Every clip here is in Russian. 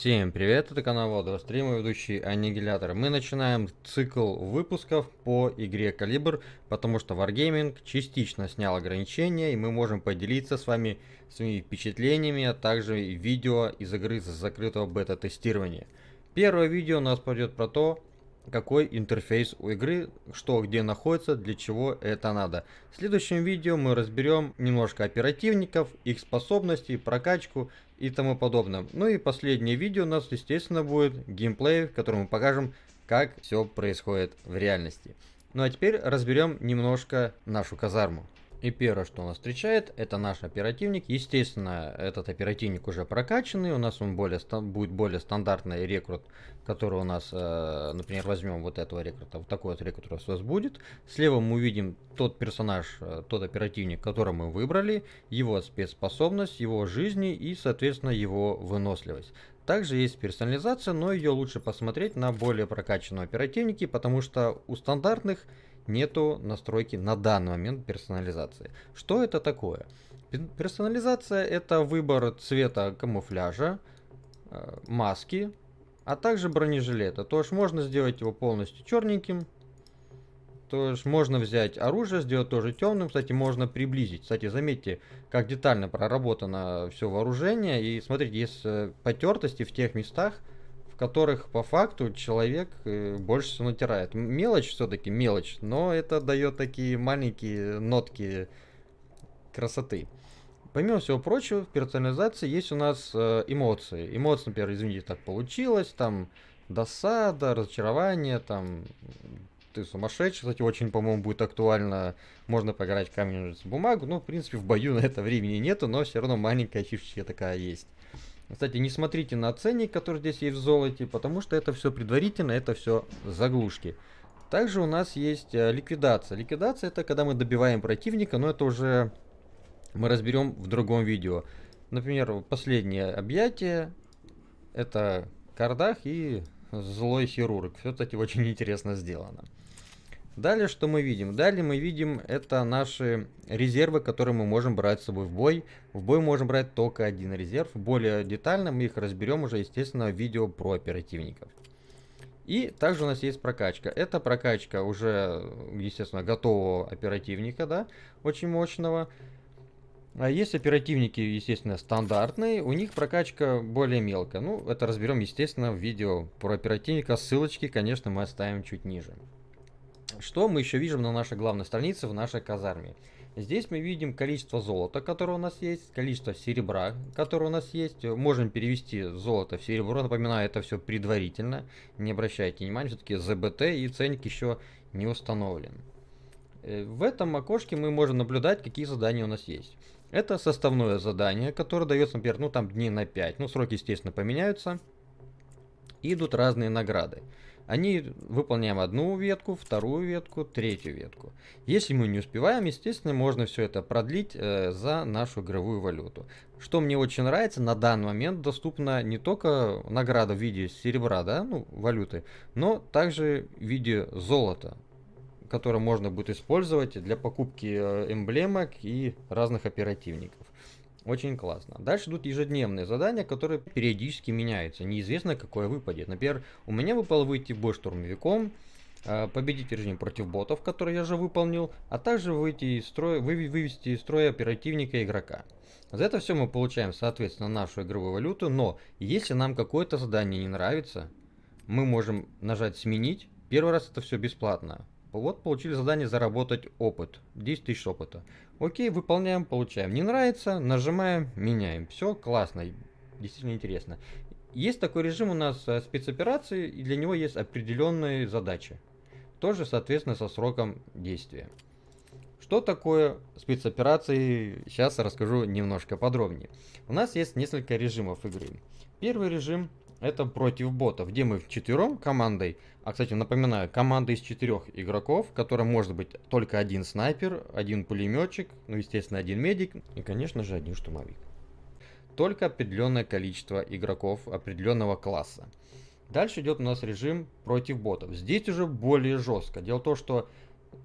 Всем привет, это канал Владос Стрим ведущий Аннигилятор. Мы начинаем цикл выпусков по игре Калибр, потому что Wargaming частично снял ограничения, и мы можем поделиться с вами своими впечатлениями, а также видео из игры закрытого бета-тестирования. Первое видео у нас пойдет про то, какой интерфейс у игры, что где находится, для чего это надо. В следующем видео мы разберем немножко оперативников, их способностей, прокачку и тому подобное. Ну и последнее видео у нас, естественно, будет геймплей, в котором мы покажем, как все происходит в реальности. Ну а теперь разберем немножко нашу казарму. И первое, что нас встречает, это наш оперативник. Естественно, этот оперативник уже прокачанный. У нас он более, будет более стандартный рекрут, который у нас, э, например, возьмем вот этого рекрута. Вот такой вот рекрут у нас будет. Слева мы увидим тот персонаж, э, тот оперативник, который мы выбрали, его спецспособность, его жизни и, соответственно, его выносливость. Также есть персонализация, но ее лучше посмотреть на более прокачанном оперативнике, потому что у стандартных нету настройки на данный момент персонализации. Что это такое? Персонализация это выбор цвета камуфляжа, э, маски, а также бронежилета. То есть можно сделать его полностью черненьким. То есть можно взять оружие, сделать тоже темным. Кстати, можно приблизить. Кстати, заметьте, как детально проработано все вооружение. И смотрите, есть э, потертости в тех местах, которых по факту человек э, больше всего натирает. Мелочь все-таки мелочь, но это дает такие маленькие нотки красоты. Помимо всего прочего, в персонализации есть у нас э, эмоции. Эмоции, например, извините, так получилось, там досада, разочарование, там ты сумасшедший, кстати, очень, по-моему, будет актуально, можно поиграть камень, бумагу, ну, в принципе, в бою на это времени нету, но все равно маленькая фишечка такая есть. Кстати, не смотрите на ценник, который здесь есть в золоте, потому что это все предварительно, это все заглушки. Также у нас есть э, ликвидация. Ликвидация это когда мы добиваем противника, но это уже мы разберем в другом видео. Например, последнее объятие это Кардах и злой хирург. Все, кстати, очень интересно сделано. Далее что мы видим? Далее мы видим это наши резервы, которые мы можем брать с собой в бой. В бой можем брать только один резерв. Более детально мы их разберем уже, естественно, в видео про оперативников. И также у нас есть прокачка. Это прокачка уже, естественно, готового оперативника, да, очень мощного. А есть оперативники, естественно, стандартные, у них прокачка более мелкая. Ну, это разберем, естественно, в видео про оперативника. Ссылочки, конечно, мы оставим чуть ниже. Что мы еще видим на нашей главной странице в нашей казарме? Здесь мы видим количество золота, которое у нас есть, количество серебра, которое у нас есть. Можем перевести золото в серебро. Напоминаю, это все предварительно. Не обращайте внимания, все-таки ЗБТ и ценник еще не установлен. Э, в этом окошке мы можем наблюдать, какие задания у нас есть. Это составное задание, которое дается, например, ну там дней на 5. Ну, сроки, естественно, поменяются. И идут разные награды. Они выполняем одну ветку, вторую ветку, третью ветку. Если мы не успеваем, естественно, можно все это продлить э, за нашу игровую валюту. Что мне очень нравится, на данный момент доступна не только награда в виде серебра, да, ну, валюты, но также в виде золота, которое можно будет использовать для покупки э, эмблемок и разных оперативников. Очень классно. Дальше идут ежедневные задания, которые периодически меняются. Неизвестно, какое выпадет. Например, у меня выпало выйти бой штурмовиком, а, победить режим против ботов, который я же выполнил, а также выйти из строя, вывести из строя оперативника игрока. За это все мы получаем, соответственно, нашу игровую валюту, но если нам какое-то задание не нравится, мы можем нажать «Сменить». Первый раз это все бесплатно. Вот получили задание заработать опыт. 10 тысяч опыта. Окей, выполняем, получаем. Не нравится, нажимаем, меняем. Все классно, действительно интересно. Есть такой режим у нас э, спецоперации, и для него есть определенные задачи. Тоже, соответственно, со сроком действия. Что такое спецоперации, сейчас расскажу немножко подробнее. У нас есть несколько режимов игры. Первый режим это против ботов, где мы вчетвером командой, а кстати напоминаю, команда из четырех игроков, которая может быть только один снайпер, один пулеметчик, ну естественно один медик и конечно же один штурмовик. Только определенное количество игроков определенного класса. Дальше идет у нас режим против ботов. Здесь уже более жестко. Дело в том, что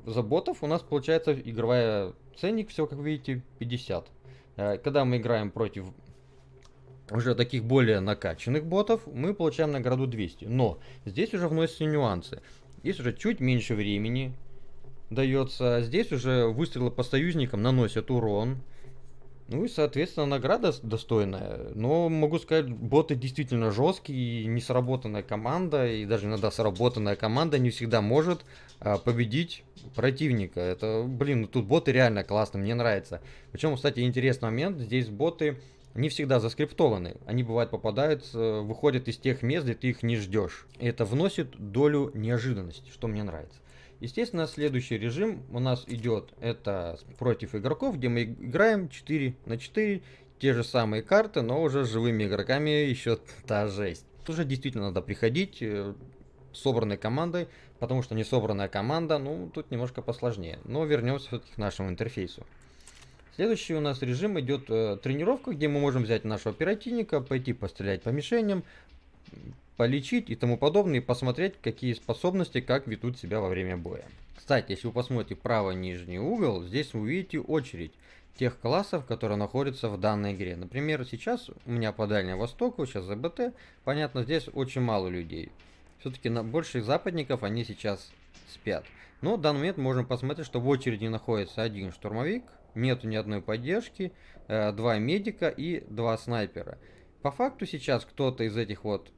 за ботов у нас получается игровая ценник, все как видите, 50. Э, когда мы играем против уже таких более накачанных ботов, мы получаем награду 200. Но здесь уже вносятся нюансы. Здесь уже чуть меньше времени дается. Здесь уже выстрелы по союзникам наносят урон. Ну и, соответственно, награда достойная. Но могу сказать, боты действительно жесткие, и несработанная команда, и даже иногда сработанная команда не всегда может а, победить противника. Это, блин, ну тут боты реально классные, мне нравится. Причем, кстати, интересный момент, здесь боты не всегда заскриптованы. Они бывают попадают, выходят из тех мест, где ты их не ждешь. И это вносит долю неожиданности, что мне нравится. Естественно, следующий режим у нас идет, это против игроков, где мы играем 4 на 4, те же самые карты, но уже с живыми игроками еще та жесть. Тут уже действительно надо приходить э, собранной командой, потому что не собранная команда, ну, тут немножко посложнее. Но вернемся все-таки к нашему интерфейсу. Следующий у нас режим идет э, тренировка, где мы можем взять нашего оперативника, пойти пострелять по мишеням, полечить и тому подобное, и посмотреть, какие способности, как ведут себя во время боя. Кстати, если вы посмотрите правый нижний угол, здесь вы увидите очередь тех классов, которые находятся в данной игре. Например, сейчас у меня по Дальнему Востоку, сейчас ЗБТ, понятно, здесь очень мало людей. Все-таки на больших западников они сейчас спят. Но в данный момент можем посмотреть, что в очереди находится один штурмовик, нету ни одной поддержки, э, два медика и два снайпера. По факту сейчас кто-то из этих вот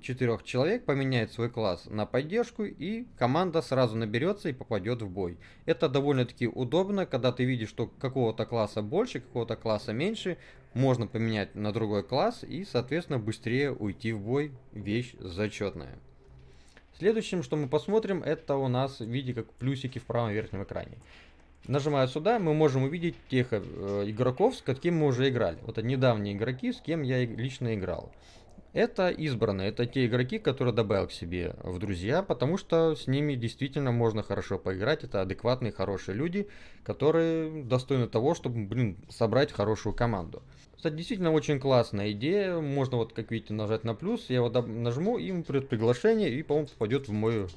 четырех человек поменяет свой класс на поддержку и команда сразу наберется и попадет в бой. Это довольно-таки удобно, когда ты видишь, что какого-то класса больше, какого-то класса меньше, можно поменять на другой класс и, соответственно, быстрее уйти в бой. Вещь зачетная. Следующим, что мы посмотрим, это у нас в виде как плюсики в правом верхнем экране. Нажимая сюда, мы можем увидеть тех э, игроков, с какими мы уже играли. Вот это недавние игроки, с кем я лично играл. Это избранные, это те игроки, которые добавил к себе в друзья, потому что с ними действительно можно хорошо поиграть. Это адекватные, хорошие люди, которые достойны того, чтобы, блин, собрать хорошую команду. Кстати, действительно очень классная идея. Можно вот, как видите, нажать на плюс. Я вот нажму, и ему придет приглашение, и, по-моему, попадет в мою,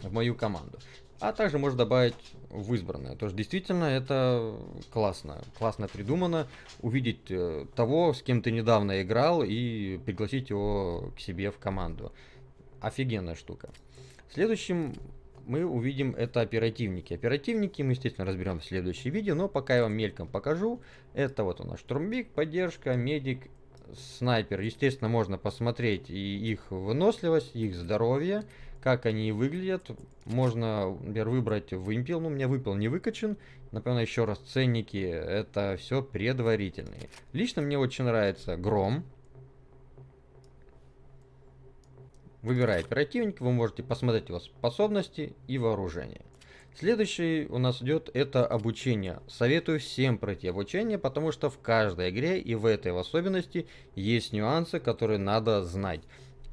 в мою команду. А также можно добавить в избранное. То есть действительно это классно. Классно придумано. Увидеть э, того, с кем ты недавно играл и пригласить его к себе в команду. Офигенная штука. Следующим мы увидим это оперативники. Оперативники мы, естественно, разберем в следующем видео, но пока я вам мельком покажу. Это вот у нас штурмбик, поддержка, медик, снайпер. Естественно, можно посмотреть и их выносливость, их здоровье как они выглядят. Можно, например, выбрать вымпел. Ну, у меня выпил не выкачан. Напоминаю еще раз, ценники это все предварительные. Лично мне очень нравится гром. Выбирая оперативник, вы можете посмотреть его способности и вооружение. Следующий у нас идет это обучение. Советую всем пройти обучение, потому что в каждой игре и в этой в особенности есть нюансы, которые надо знать.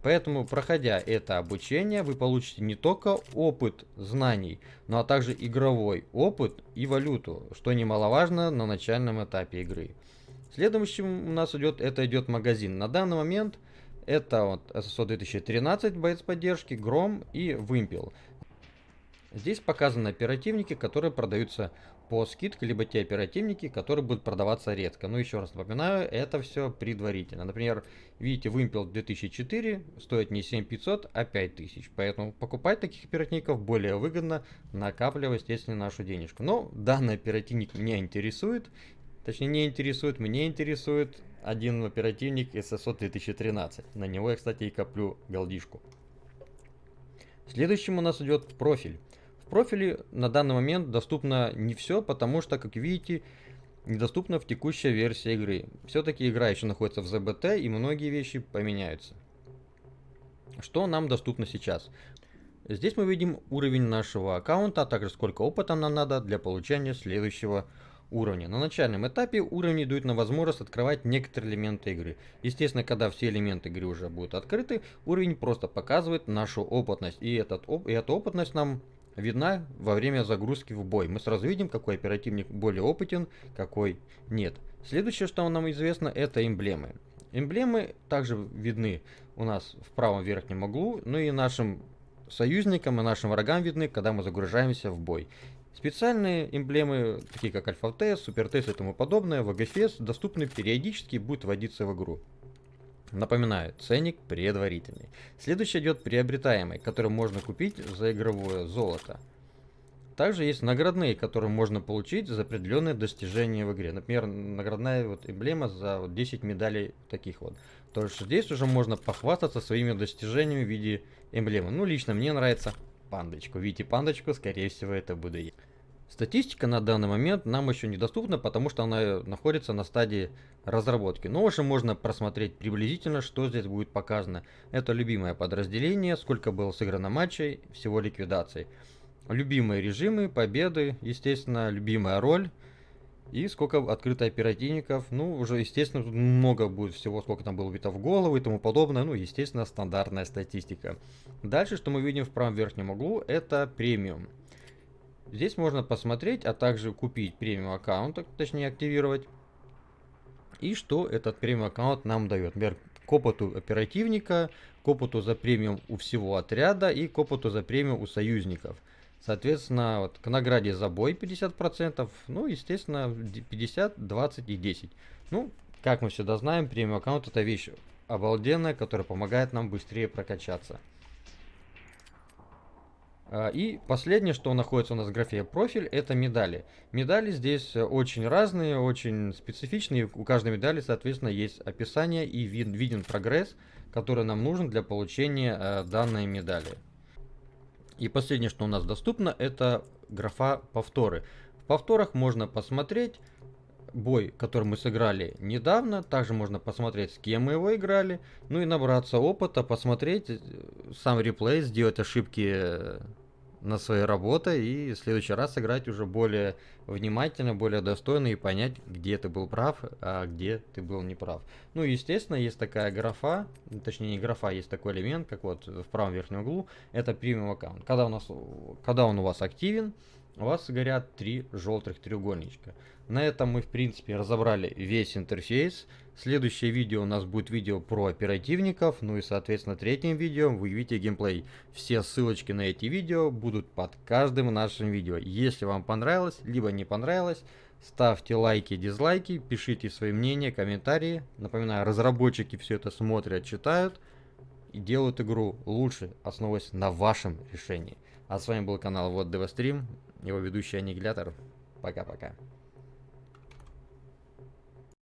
Поэтому, проходя это обучение, вы получите не только опыт знаний, но а также игровой опыт и валюту, что немаловажно на начальном этапе игры. Следующим у нас идет, это идет магазин. На данный момент это вот SSO 2013 боец поддержки, Гром и Вымпел. Здесь показаны оперативники, которые продаются по скидке, либо те оперативники, которые будут продаваться редко. Но еще раз напоминаю, это все предварительно. Например, видите, вымпел 2004 стоит не 7500, а 5000. Поэтому покупать таких оперативников более выгодно, накапливая, естественно, нашу денежку. Но данный оперативник меня интересует. Точнее, не интересует, мне интересует один оперативник SSO 2013. На него я, кстати, и коплю голдишку. Следующим у нас идет профиль. Профиле на данный момент доступно не все, потому что, как видите, недоступна в текущей версии игры. Все-таки игра еще находится в ZBT и многие вещи поменяются. Что нам доступно сейчас? Здесь мы видим уровень нашего аккаунта, а также сколько опыта нам надо для получения следующего уровня. На начальном этапе уровни дают нам возможность открывать некоторые элементы игры. Естественно, когда все элементы игры уже будут открыты, уровень просто показывает нашу опытность. И, этот, и эта опытность нам видна во время загрузки в бой. Мы сразу видим, какой оперативник более опытен, какой нет. Следующее, что нам известно, это эмблемы. Эмблемы также видны у нас в правом верхнем углу, ну и нашим союзникам и нашим врагам видны, когда мы загружаемся в бой. Специальные эмблемы, такие как Альфа-Тест, Супер-Тест и тому подобное, в АГФС доступны периодически и будут вводиться в игру. Напоминаю, ценник предварительный. Следующий идет приобретаемый, который можно купить за игровое золото. Также есть наградные, которые можно получить за определенные достижения в игре. Например, наградная вот эмблема за вот 10 медалей таких вот. То есть здесь уже можно похвастаться своими достижениями в виде эмблемы. Ну, лично мне нравится пандочку. Видите пандочку, скорее всего, это буду я. Статистика на данный момент нам еще недоступна, потому что она находится на стадии разработки. Но уже можно просмотреть приблизительно, что здесь будет показано. Это любимое подразделение, сколько было сыграно матчей, всего ликвидаций. Любимые режимы, победы, естественно, любимая роль. И сколько открыто оперативников. Ну, уже, естественно, тут много будет всего, сколько там было убито в голову и тому подобное. Ну, естественно, стандартная статистика. Дальше, что мы видим в правом верхнем углу, это премиум. Здесь можно посмотреть, а также купить премиум аккаунт, точнее активировать. И что этот премиум аккаунт нам дает. Например, к опыту оперативника, к опыту за премиум у всего отряда и к опыту за премиум у союзников. Соответственно, вот к награде за бой 50%, ну, естественно, 50, 20 и 10. Ну, как мы всегда знаем, премиум аккаунт это вещь обалденная, которая помогает нам быстрее прокачаться. А, и последнее, что находится у нас в графе профиль, это медали. Медали здесь очень разные, очень специфичные. У каждой медали, соответственно, есть описание и виден прогресс, который нам нужен для получения э, данной медали. И последнее, что у нас доступно, это графа повторы. В повторах можно посмотреть бой, который мы сыграли недавно. Также можно посмотреть, с кем мы его играли. Ну и набраться опыта, посмотреть э, сам реплей, сделать ошибки на своей работе и в следующий раз сыграть уже более внимательно, более достойно и понять, где ты был прав, а где ты был неправ. Ну, естественно, есть такая графа, точнее не графа, есть такой элемент, как вот в правом верхнем углу, это премиум аккаунт. Когда, у нас, когда он у вас активен, у вас горят три желтых треугольничка. На этом мы в принципе разобрали весь интерфейс. Следующее видео у нас будет видео про оперативников, ну и соответственно третьим видео вы увидите геймплей. Все ссылочки на эти видео будут под каждым нашим видео. Если вам понравилось, либо не понравилось, ставьте лайки, дизлайки, пишите свои мнения, комментарии. Напоминаю, разработчики все это смотрят, читают и делают игру лучше, основываясь на вашем решении. А с вами был канал Вот Девастрим, его ведущий Аннигилятор. Пока-пока.